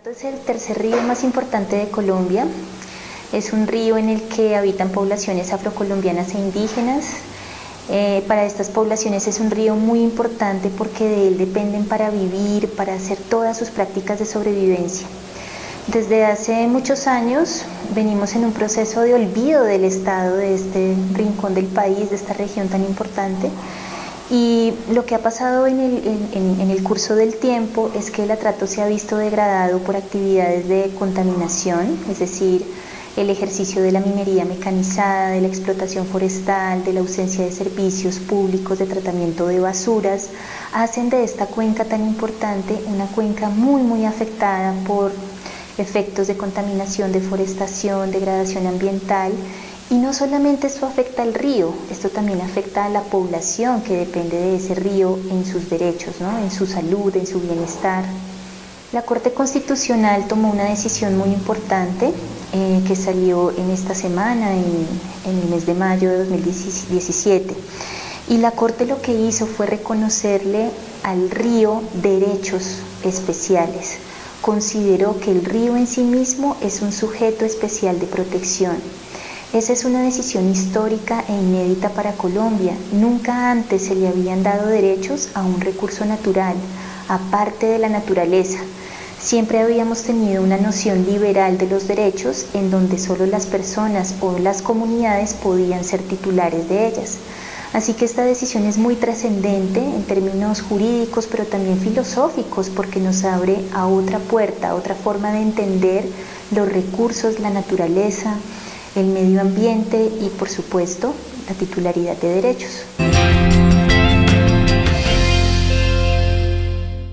Este es el tercer río más importante de Colombia. Es un río en el que habitan poblaciones afrocolombianas e indígenas. Eh, para estas poblaciones es un río muy importante porque de él dependen para vivir, para hacer todas sus prácticas de sobrevivencia. Desde hace muchos años venimos en un proceso de olvido del Estado, de este rincón del país, de esta región tan importante. Y lo que ha pasado en el, curso del tiempo es que el atrato se ha visto degradado por actividades de contaminación, es decir, el ejercicio de la minería mecanizada, de la explotación forestal, de la ausencia de servicios públicos de tratamiento de basuras, hacen de esta cuenca tan importante una cuenca muy muy afectada por efectos de contaminación, deforestación, degradación ambiental y no solamente esto afecta al río, esto también afecta a la población que depende de ese río en sus derechos, en su salud, en su bienestar. La Corte Constitucional tomó una decisión muy importante eh, que salió en esta semana, en el mes de mayo de 2017. Y la Corte lo que hizo fue reconocerle al río derechos especiales. Consideró que el río en sí mismo es un sujeto especial de protección esa es una decisión histórica e inédita para Colombia. Nunca antes se le habían dado derechos a un recurso natural, aparte de la naturaleza. Siempre habíamos tenido una noción liberal de los derechos en donde solo las personas o las comunidades podían ser titulares de ellas. Así que esta decisión es muy trascendente en términos jurídicos, pero también filosóficos, porque nos abre a otra puerta, a otra forma de entender los recursos, la naturaleza, el medio ambiente y por supuesto la titularidad de derechos.